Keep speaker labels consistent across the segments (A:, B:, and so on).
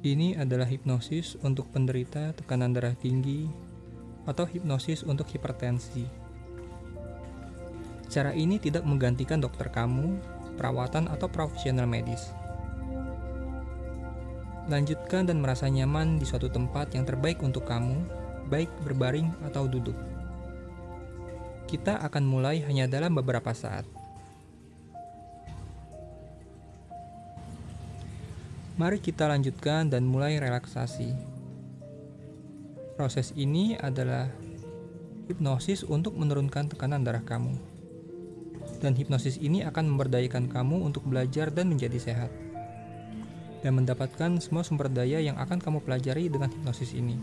A: Ini adalah hipnosis untuk penderita tekanan darah tinggi atau hipnosis untuk hipertensi. Cara ini tidak menggantikan dokter kamu, perawatan, atau profesional medis. Lanjutkan dan merasa nyaman di suatu tempat yang terbaik untuk kamu, baik berbaring atau duduk. Kita akan mulai hanya dalam beberapa saat. Mari kita lanjutkan dan mulai relaksasi. Proses ini adalah hipnosis untuk menurunkan tekanan darah kamu. Dan hipnosis ini akan memberdayakan kamu untuk belajar dan menjadi sehat. Dan mendapatkan semua sumber daya yang akan kamu pelajari dengan hipnosis ini.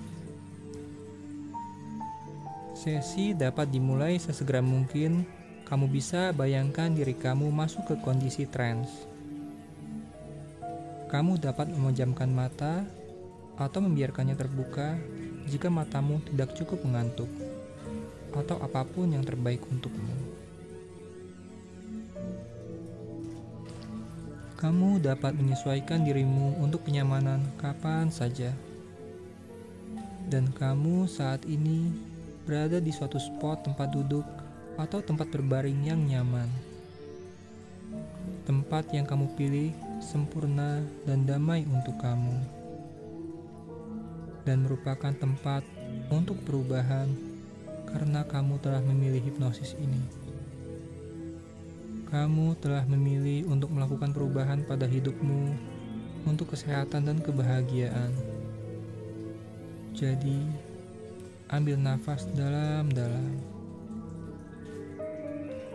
A: Sesi dapat dimulai sesegera mungkin. Kamu bisa bayangkan diri kamu masuk ke kondisi trance kamu dapat memejamkan mata atau membiarkannya terbuka jika matamu tidak cukup mengantuk, atau apa pun yang terbaik untukmu. Kamu dapat menyesuaikan dirimu untuk kenyamanan kapan saja, dan kamu saat ini berada di suatu spot tempat duduk atau tempat berbaring yang nyaman. Tempat yang kamu pilih sempurna dan damai untuk kamu, dan merupakan tempat untuk perubahan karena kamu telah memilih hipnosis ini. Kamu telah memilih untuk melakukan perubahan pada hidupmu untuk kesehatan dan kebahagiaan. Jadi, ambil nafas dalam-dalam.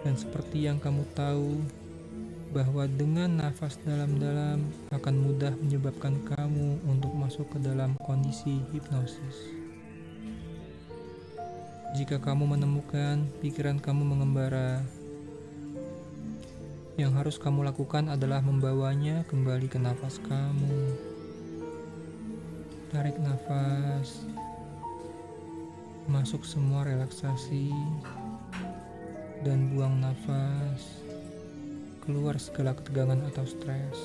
A: Dan seperti yang kamu tahu, bahwa dengan nafas dalam-dalam akan mudah menyebabkan kamu untuk masuk ke dalam kondisi hipnosis. Jika kamu menemukan pikiran kamu mengembara, yang harus kamu lakukan adalah membawanya kembali ke nafas kamu. Tarik nafas, masuk semua relaksasi, dan buang nafas keluar segala ketegangan atau stres.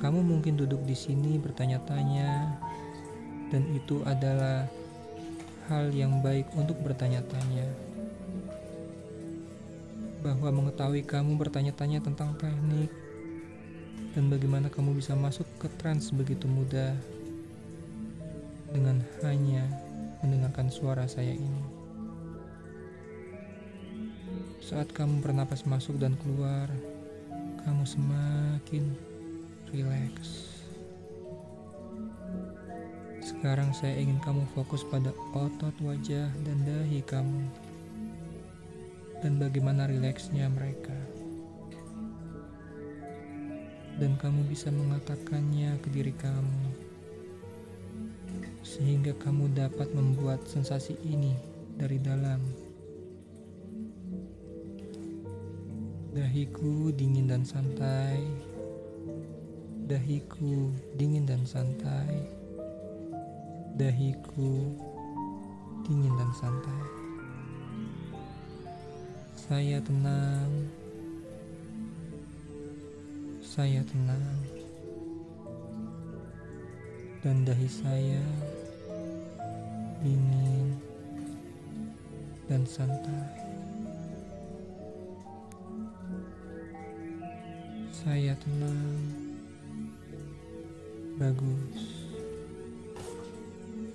A: Kamu mungkin duduk di sini bertanya-tanya, dan itu adalah hal yang baik untuk bertanya-tanya. Bahwa mengetahui kamu bertanya-tanya tentang teknik dan bagaimana kamu bisa masuk ke trans begitu mudah dengan hanya mendengarkan suara saya ini. Saat kamu bernapas masuk dan keluar, kamu semakin rileks. Sekarang saya ingin kamu fokus pada otot wajah dan dahi kamu. Dan bagaimana rileksnya mereka. Dan kamu bisa mengatakannya ke diri kamu. Sehingga kamu dapat membuat sensasi ini dari dalam Dahiku dingin dan santai. Dahiku dingin dan santai. Dahiku dingin dan santai. Saya tenang. Saya tenang. Dan dahi saya dingin dan santai. Saya tenang. Bagus.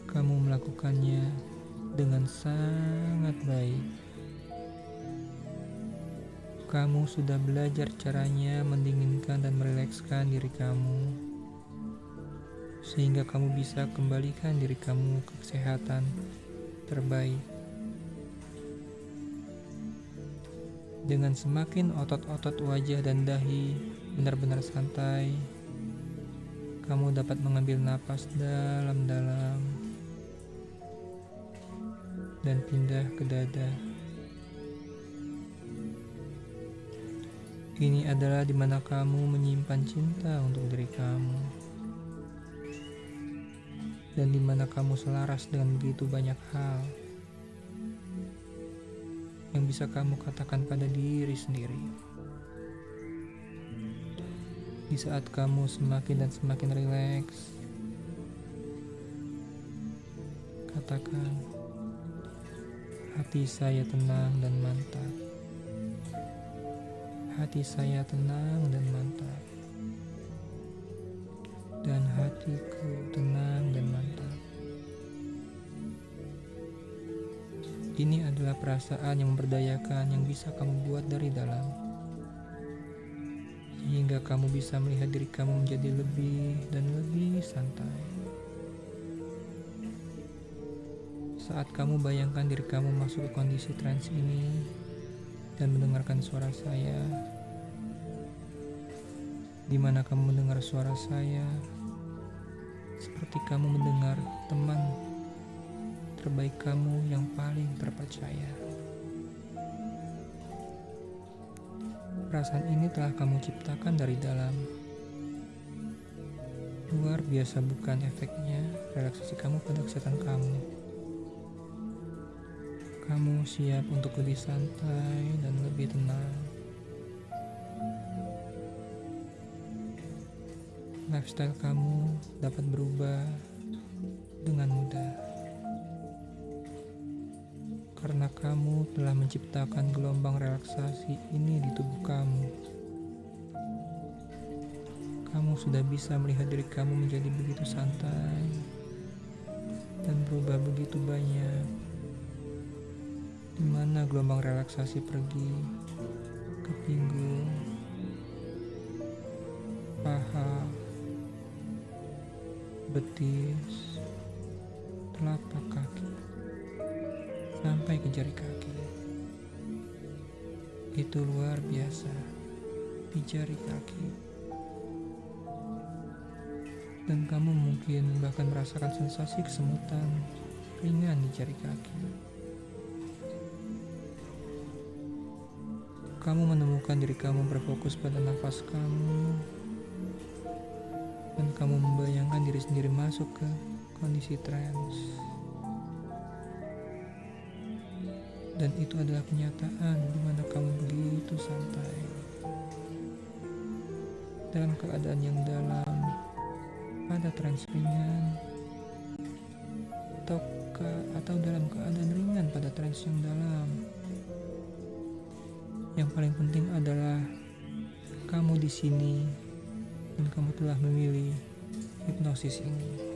A: Kamu melakukannya dengan sangat baik. Kamu sudah belajar caranya mendinginkan dan merilekskan diri kamu, sehingga kamu bisa kembalikan diri kamu ke kesehatan terbaik. Dengan semakin otot-otot wajah dan dahi benar-benar santai. Kamu dapat mengambil napas dalam-dalam dan pindah ke dada. Ini adalah di mana kamu menyimpan cinta untuk diri kamu. Dan di mana kamu selaras dengan begitu banyak hal yang bisa kamu katakan pada diri sendiri. Di saat kamu semakin dan semakin rileks, katakan, "Hati saya tenang dan mantap." Hati saya tenang dan mantap, dan hatiku tenang dan mantap. Ini adalah perasaan yang memberdayakan yang bisa kamu buat dari dalam, sehingga kamu bisa melihat diri kamu menjadi lebih dan lebih santai. Saat kamu bayangkan diri kamu masuk ke kondisi trance ini dan mendengarkan suara saya, di mana kamu mendengar suara saya, seperti kamu mendengar teman terbaik kamu yang paling terpercaya. Perasaan ini telah kamu ciptakan dari dalam. Luar biasa bukan efeknya relaksasi kamu pada kesehatan kamu. Kamu siap untuk lebih santai dan lebih tenang. lifestyle kamu dapat berubah dengan mudah. Karena kamu telah menciptakan gelombang relaksasi ini di tubuh kamu. Kamu sudah bisa melihat diri kamu menjadi begitu santai dan berubah begitu banyak. Di mana gelombang relaksasi pergi ke pinggul, paha, betis, telapak sampai ke jari kaki. Itu luar biasa di jari kaki. Dan kamu mungkin bahkan merasakan sensasi kesemutan ringan di jari kaki. Kamu menemukan diri kamu berfokus pada nafas kamu dan kamu membayangkan diri sendiri masuk ke kondisi trance. Dan itu adalah kenyataan di mana kamu begitu santai. Dalam keadaan yang dalam, pada trance ringan, atau, ke, atau dalam keadaan ringan pada trance yang dalam. Yang paling penting adalah kamu di sini dan kamu telah memilih hipnosis ini.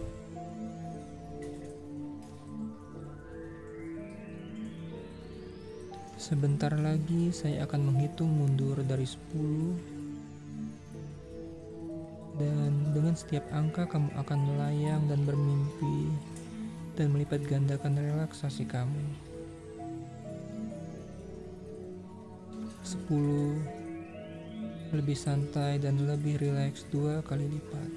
A: Sebentar lagi saya akan menghitung mundur dari 10 dan dengan setiap angka kamu akan melayang dan bermimpi dan melipat gandakan relaksasi kamu. 10 lebih santai dan lebih rileks dua kali lipat.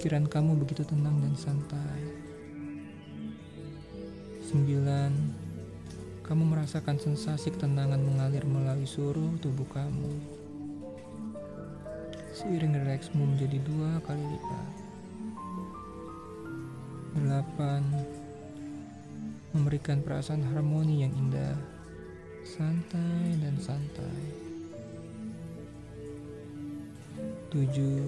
A: Pikiran kamu begitu tenang dan santai. Sembilan, kamu merasakan sensasi ketenangan mengalir melalui seluruh tubuh kamu. Seiring rileksmu menjadi dua kali lipat. Delapan, memberikan perasaan harmoni yang indah santai dan santai. Tujuh,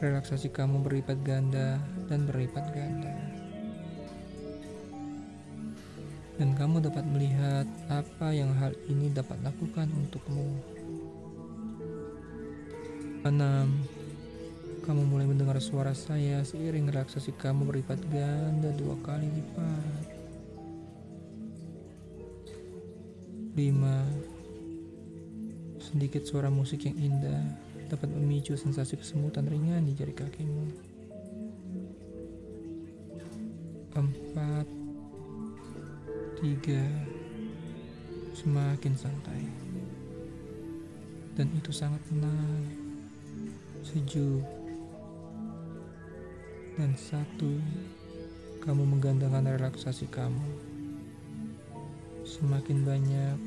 A: relaksasi kamu berlipat ganda dan berlipat ganda. Dan kamu dapat melihat apa yang hal ini dapat lakukan untukmu. Enam, kamu mulai mendengar suara saya seiring relaksasi kamu berlipat ganda dua kali lipat. 5. Sedikit suara musik yang indah dapat memicu sensasi kesemutan ringan di jari kakimu. 4. 3. Semakin santai. Dan itu sangat tenang, sejuk. Dan satu, kamu menggandakan relaksasi kamu semakin banyak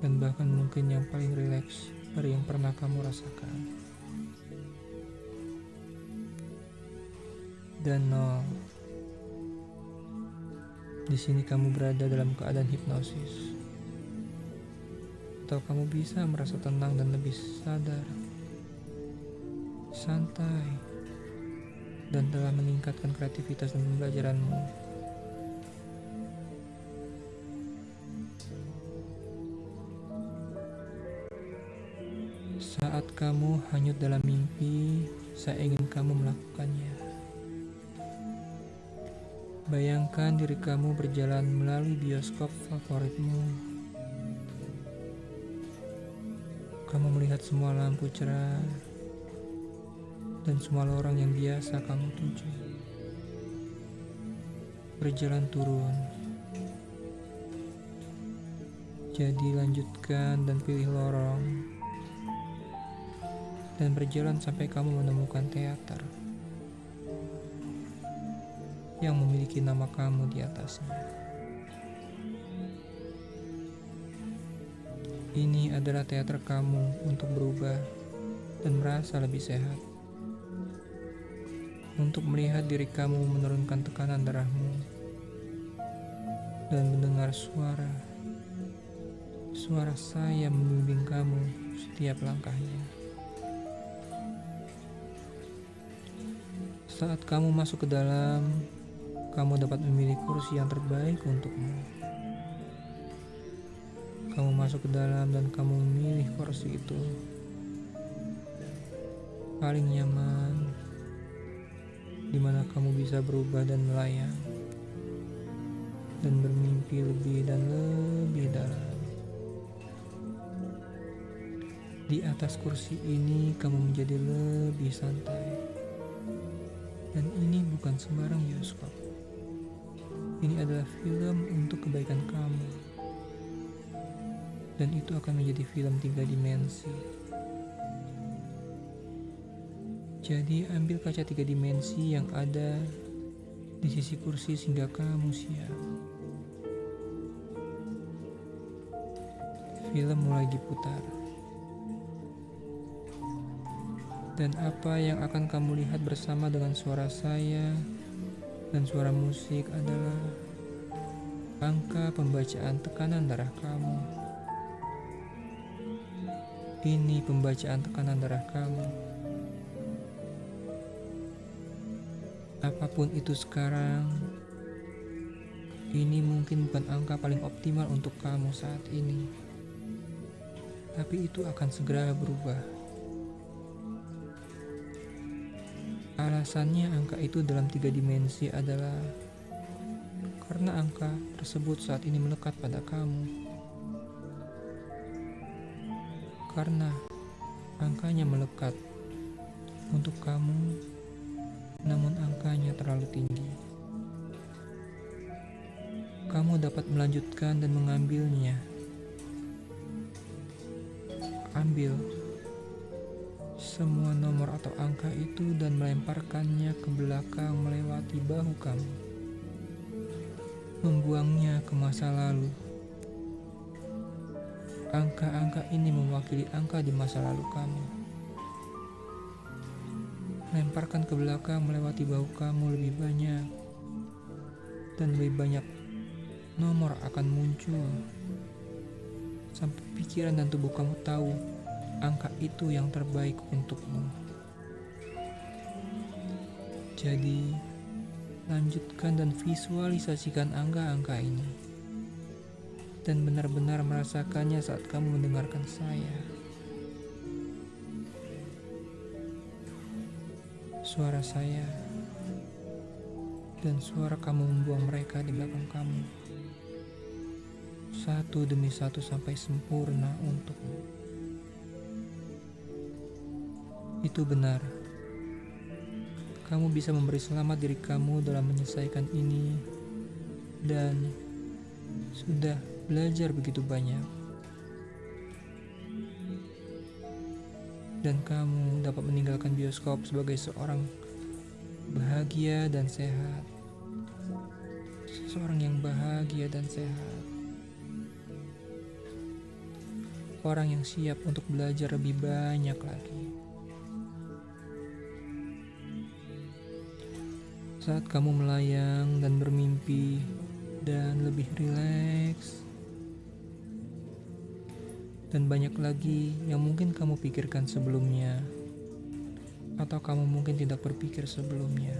A: dan bahkan mungkin yang paling rileks dari yang pernah kamu rasakan. Dan nol. Di sini kamu berada dalam keadaan hipnosis. atau kamu bisa merasa tenang dan lebih sadar, santai, dan telah meningkatkan kreativitas dan pembelajaranmu. Saat kamu hanyut dalam mimpi, saya ingin kamu melakukannya. Bayangkan diri kamu berjalan melalui bioskop favoritmu Kamu melihat semua lampu cerah dan semua lorong yang biasa kamu tuju. Berjalan turun. Jadi lanjutkan dan pilih lorong. Dan berjalan sampai kamu menemukan teater yang memiliki nama kamu di atasnya. Ini adalah teater kamu untuk berubah dan merasa lebih sehat. Untuk melihat diri kamu menurunkan tekanan darahmu dan mendengar suara suara saya membimbing kamu setiap langkahnya. Saat kamu masuk ke dalam, kamu dapat memilih kursi yang terbaik untukmu. Kamu masuk ke dalam dan kamu memilih kursi itu. Paling nyaman, di mana kamu bisa berubah dan melayang, dan bermimpi lebih dan lebih dalam. Di atas kursi ini, kamu menjadi lebih santai, dan ini bukan sembarang bioskop. Ini adalah film untuk kebaikan kamu dan itu akan menjadi film tiga dimensi. Jadi ambil kaca tiga dimensi yang ada di sisi kursi sehingga kamu siap. Film mulai diputar. Dan apa yang akan kamu lihat bersama dengan suara saya dan suara musik adalah angka pembacaan tekanan darah kamu. Ini pembacaan tekanan darah kamu. Apa pun itu sekarang, ini mungkin bukan angka paling optimal untuk kamu saat ini. Tapi itu akan segera berubah. Alasannya angka itu dalam tiga dimensi adalah karena angka tersebut saat ini melekat pada kamu. karena angkanya melekat untuk kamu, namun angkanya terlalu tinggi. Kamu dapat melanjutkan dan mengambilnya. Ambil semua nomor atau angka itu dan melemparkannya ke belakang melewati bahu kamu. Membuangnya ke masa lalu Angka-angka ini mewakili angka di masa lalu kamu. Lemparkan ke belakang melewati bahu kamu lebih banyak. Dan lebih banyak nomor akan muncul. Sampai pikiran dan tubuh kamu tahu angka itu yang terbaik untukmu. Jadi, lanjutkan dan visualisasikan angka-angka ini dan benar-benar merasakannya saat kamu mendengarkan saya. Suara saya dan suara kamu membuang mereka di belakang kamu. Satu demi satu sampai sempurna untukmu. Itu benar. Kamu bisa memberi selamat diri kamu dalam menyelesaikan ini dan sudah belajar begitu banyak. Dan kamu dapat meninggalkan bioskop sebagai seorang bahagia dan sehat. Seseorang yang bahagia dan sehat. Orang yang siap untuk belajar lebih banyak lagi. Saat kamu melayang dan bermimpi dan lebih rileks, dan banyak lagi yang mungkin kamu pikirkan sebelumnya, atau kamu mungkin tidak berpikir sebelumnya.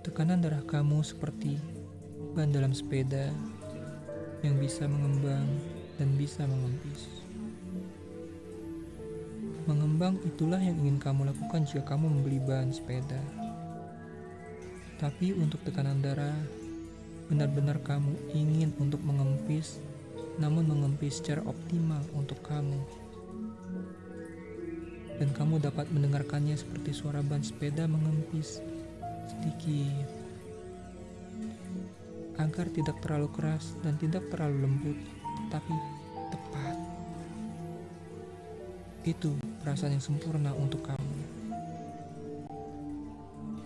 A: Tekanan darah kamu seperti ban dalam sepeda yang bisa mengembang dan bisa mengempis. Mengembang itulah yang ingin kamu lakukan jika kamu membeli ban sepeda. Tapi untuk tekanan darah, benar-benar kamu ingin untuk mengempis namun mengempis secara optimal untuk kamu. Dan kamu dapat mendengarkannya seperti suara ban sepeda mengempis sedikit agar tidak terlalu keras dan tidak terlalu lembut, tapi tepat. Itu perasaan yang sempurna untuk kamu.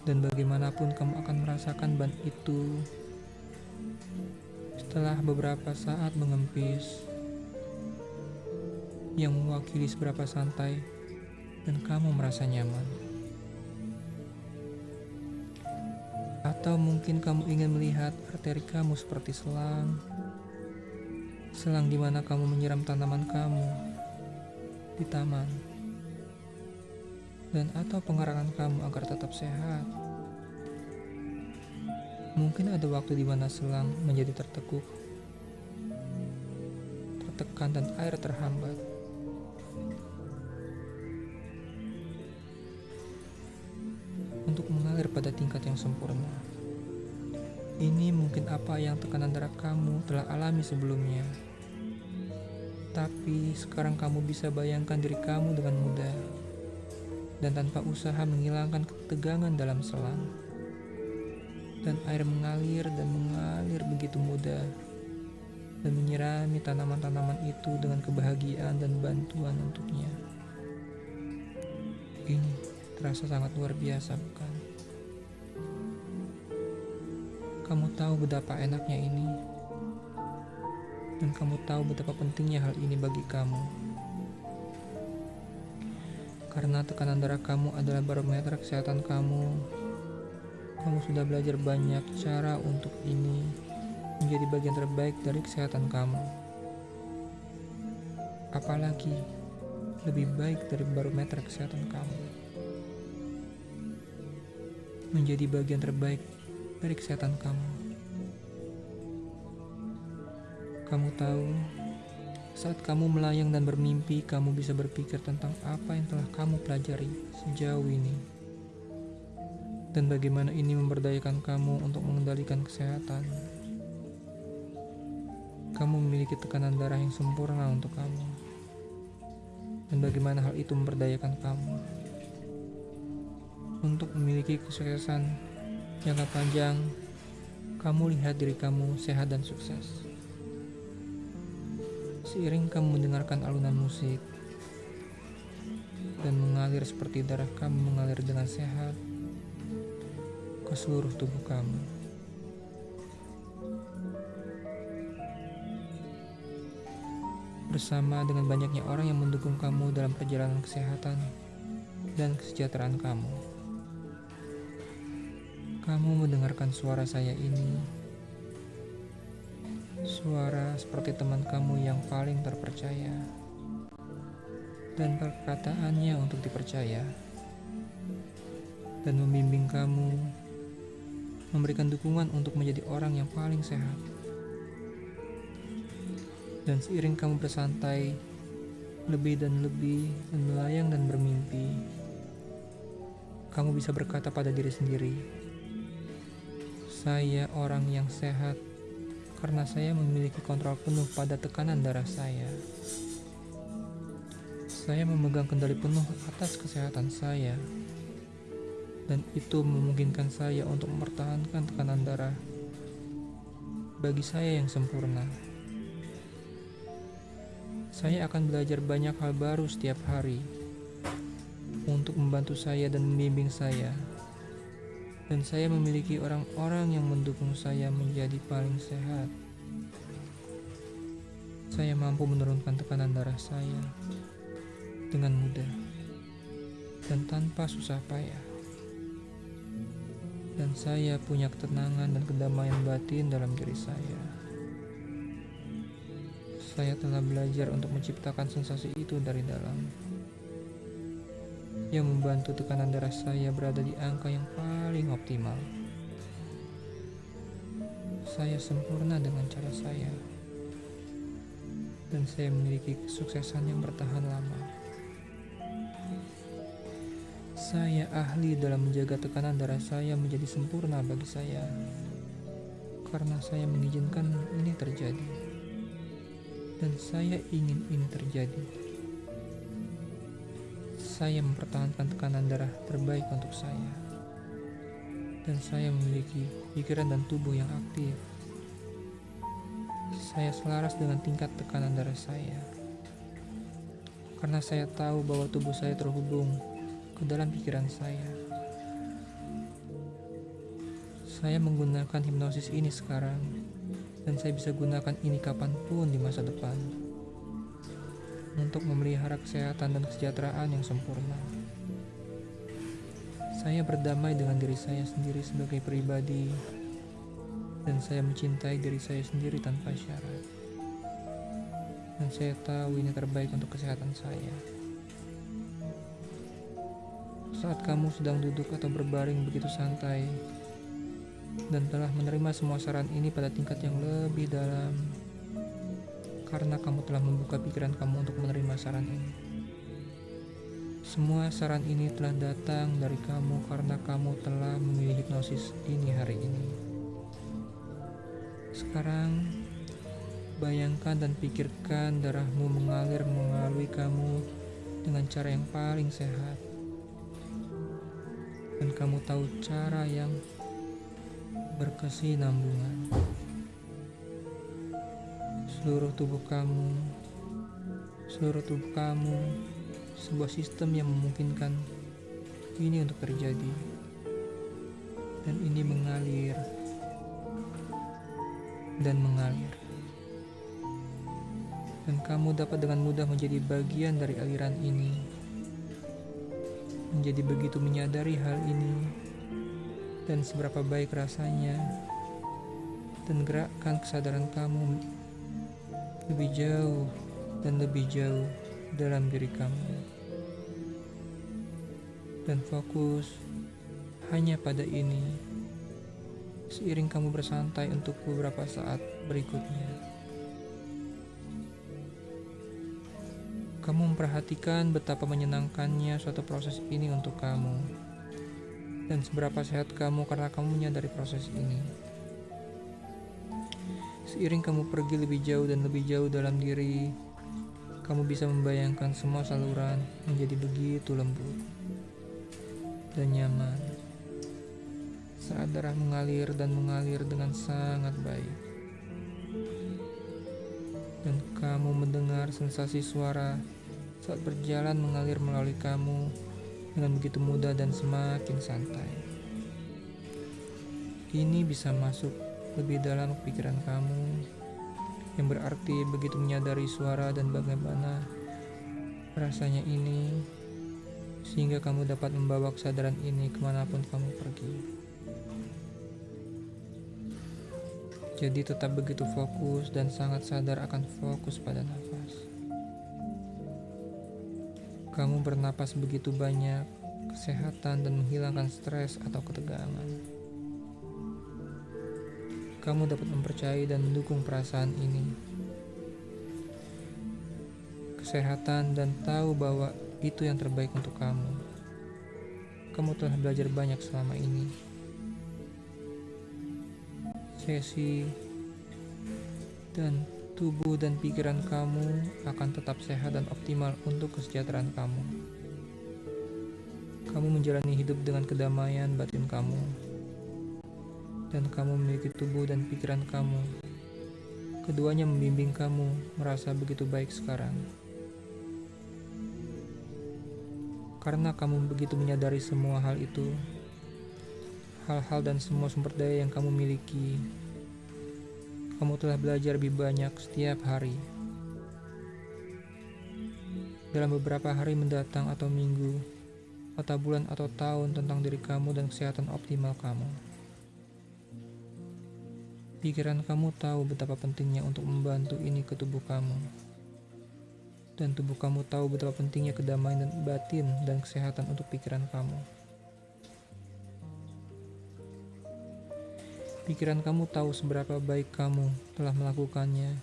A: Dan bagaimanapun kamu akan merasakan ban itu setelah beberapa saat mengempis, yang mewakili seberapa santai, dan kamu merasa nyaman. Atau mungkin kamu ingin melihat arteri kamu seperti selang, selang di mana kamu menyiram tanaman kamu di taman, dan atau pengarangan kamu agar tetap sehat. Mungkin ada waktu di mana selang menjadi tertekuk, tertekan dan air terhambat. Untuk mengalir pada tingkat yang sempurna. Ini mungkin apa yang tekanan darah kamu telah alami sebelumnya. Tapi sekarang kamu bisa bayangkan diri kamu dengan mudah dan tanpa usaha menghilangkan ketegangan dalam selang dan air mengalir dan mengalir begitu mudah dan menyirami tanaman-tanaman itu dengan kebahagiaan dan bantuan untuknya. Ini terasa sangat luar biasa, bukan? Kamu tahu betapa enaknya ini, dan kamu tahu betapa pentingnya hal ini bagi kamu. Karena tekanan darah kamu adalah barometer kesehatan kamu kamu sudah belajar banyak cara untuk ini menjadi bagian terbaik dari kesehatan kamu. Apalagi lebih baik dari barometer kesehatan kamu. Menjadi bagian terbaik dari kesehatan kamu. Kamu tahu, saat kamu melayang dan bermimpi, kamu bisa berpikir tentang apa yang telah kamu pelajari sejauh ini dan bagaimana ini memberdayakan kamu untuk mengendalikan kesehatan. Kamu memiliki tekanan darah yang sempurna untuk kamu, dan bagaimana hal itu memberdayakan kamu untuk memiliki kesuksesan jangka panjang. Kamu lihat diri kamu sehat dan sukses. Seiring kamu mendengarkan alunan musik dan mengalir seperti darah kamu mengalir dengan sehat, ke seluruh tubuh kamu. Bersama dengan banyaknya orang yang mendukung kamu dalam perjalanan kesehatan dan kesejahteraan kamu. Kamu mendengarkan suara saya ini, suara seperti teman kamu yang paling terpercaya, dan perkataannya untuk dipercaya, dan membimbing kamu. Memberikan dukungan untuk menjadi orang yang paling sehat. Dan seiring kamu bersantai, lebih dan lebih, dan melayang dan bermimpi, kamu bisa berkata pada diri sendiri, saya orang yang sehat karena saya memiliki kontrol penuh pada tekanan darah saya. Saya memegang kendali penuh atas kesehatan saya dan itu memungkinkan saya untuk mempertahankan tekanan darah bagi saya yang sempurna. Saya akan belajar banyak hal baru setiap hari untuk membantu saya dan membimbing saya. Dan saya memiliki orang-orang yang mendukung saya menjadi paling sehat. Saya mampu menurunkan tekanan darah saya dengan mudah dan tanpa susah payah dan saya punya ketenangan dan kedamaian batin dalam diri saya. Saya telah belajar untuk menciptakan sensasi itu dari dalam, yang membantu tekanan darah saya berada di angka yang paling optimal. Saya sempurna dengan cara saya, dan saya memiliki kesuksesan yang bertahan lama. Saya ahli dalam menjaga tekanan darah saya menjadi sempurna bagi saya, karena saya mengizinkan ini terjadi, dan saya ingin ini terjadi. Saya mempertahankan tekanan darah terbaik untuk saya, dan saya memiliki pikiran dan tubuh yang aktif. Saya selaras dengan tingkat tekanan darah saya, karena saya tahu bahwa tubuh saya terhubung ke dalam pikiran saya. Saya menggunakan hipnosis ini sekarang, dan saya bisa gunakan ini kapan pun di masa depan untuk memelihara kesehatan dan kesejahteraan yang sempurna. Saya berdamai dengan diri saya sendiri sebagai pribadi, dan saya mencintai diri saya sendiri tanpa syarat. Dan saya tahu ini terbaik untuk kesehatan saya. Saat kamu sedang duduk atau berbaring begitu santai dan telah menerima semua saran ini pada tingkat yang lebih dalam, karena kamu telah membuka pikiran kamu untuk menerima saran ini. Semua saran ini telah datang dari kamu karena kamu telah memilih hipnosis ini hari ini. Sekarang, bayangkan dan pikirkan darahmu mengalir melalui kamu dengan cara yang paling sehat dan kamu tahu cara yang berkesinambungan. Seluruh tubuh kamu, seluruh tubuh kamu, sebuah sistem yang memungkinkan ini untuk terjadi. Dan ini mengalir dan mengalir. Dan kamu dapat dengan mudah menjadi bagian dari aliran ini menjadi begitu menyadari hal ini dan seberapa baik rasanya dan gerakkan kesadaran kamu lebih jauh dan lebih jauh dalam diri kamu dan fokus hanya pada ini seiring kamu bersantai untuk beberapa saat berikutnya. Kamu memperhatikan betapa menyenangkannya suatu proses ini untuk kamu, dan seberapa sehat kamu karena kamu menyadari proses ini. Seiring kamu pergi lebih jauh dan lebih jauh dalam diri, kamu bisa membayangkan semua saluran menjadi begitu lembut dan nyaman saat darah mengalir dan mengalir dengan sangat baik. Dan kamu mendengar sensasi suara saat berjalan mengalir melalui kamu dengan begitu mudah dan semakin santai. Ini bisa masuk lebih dalam pikiran kamu, yang berarti begitu menyadari suara dan bagaimana rasanya ini, sehingga kamu dapat membawa kesadaran ini ke mana pun kamu pergi. Jadi tetap begitu fokus dan sangat sadar akan fokus pada nafas. Kamu bernapas begitu banyak, kesehatan dan menghilangkan stres atau ketegangan. Kamu dapat mempercayai dan mendukung perasaan ini. Kesehatan dan tahu bahwa itu yang terbaik untuk kamu. Kamu telah belajar banyak selama ini. Sesi dan tubuh dan pikiran kamu akan tetap sehat dan optimal untuk kesejahteraan kamu. Kamu menjalani hidup dengan kedamaian batin kamu, dan kamu memiliki tubuh dan pikiran kamu. Keduanya membimbing kamu merasa begitu baik sekarang. Karena kamu begitu menyadari semua hal itu, hal-hal dan semua sumber daya yang kamu miliki kamu telah belajar lebih banyak setiap hari. Dalam beberapa hari mendatang atau minggu, atau bulan atau tahun tentang diri kamu dan kesehatan optimal kamu. Pikiran kamu tahu betapa pentingnya untuk membantu ini ke tubuh kamu. Dan tubuh kamu tahu betapa pentingnya kedamaian dan batin dan kesehatan untuk pikiran kamu. Pikiran kamu tahu seberapa baik kamu telah melakukannya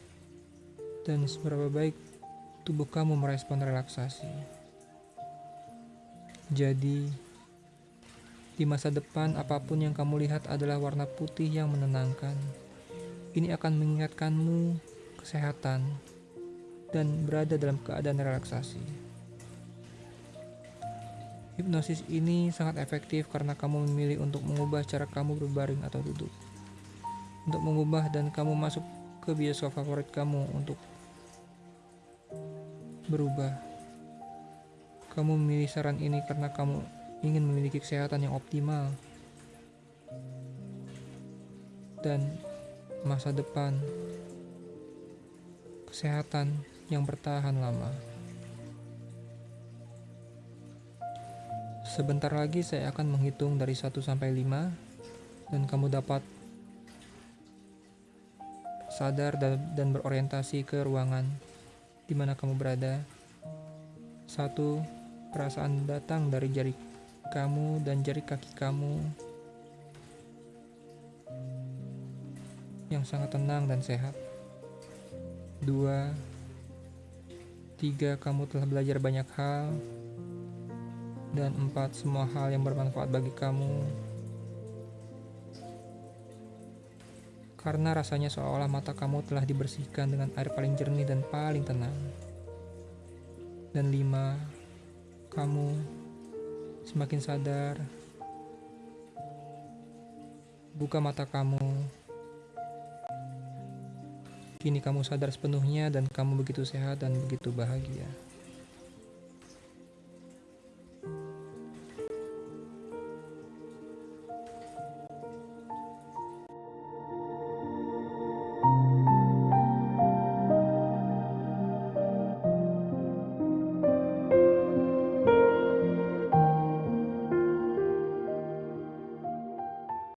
A: dan seberapa baik tubuh kamu merespon relaksasi. Jadi, di masa depan apa pun yang kamu lihat adalah warna putih yang menenangkan. Ini akan mengingatkanmu kesehatan dan berada dalam keadaan relaksasi. Hipnosis ini sangat efektif karena kamu memilih untuk mengubah cara kamu berbaring atau duduk. Untuk mengubah dan kamu masuk ke bioskop favorit kamu untuk berubah. Kamu memilih saran ini karena kamu ingin memiliki kesehatan yang optimal dan masa depan kesehatan yang bertahan lama. Sebentar lagi saya akan menghitung dari 1 sampai 5 dan kamu dapat sadar dan, berorientasi ke ruangan di mana kamu berada. Satu, perasaan datang dari jari kamu dan jari kaki kamu yang sangat tenang dan sehat. Dua, tiga, kamu telah belajar banyak hal. Dan empat, semua hal yang bermanfaat bagi kamu. Karena rasanya seolah mata kamu telah dibersihkan dengan air paling jernih dan paling tenang. Dan lima, kamu semakin sadar. Buka mata kamu Kini kamu sadar sepenuhnya dan kamu begitu sehat dan begitu bahagia.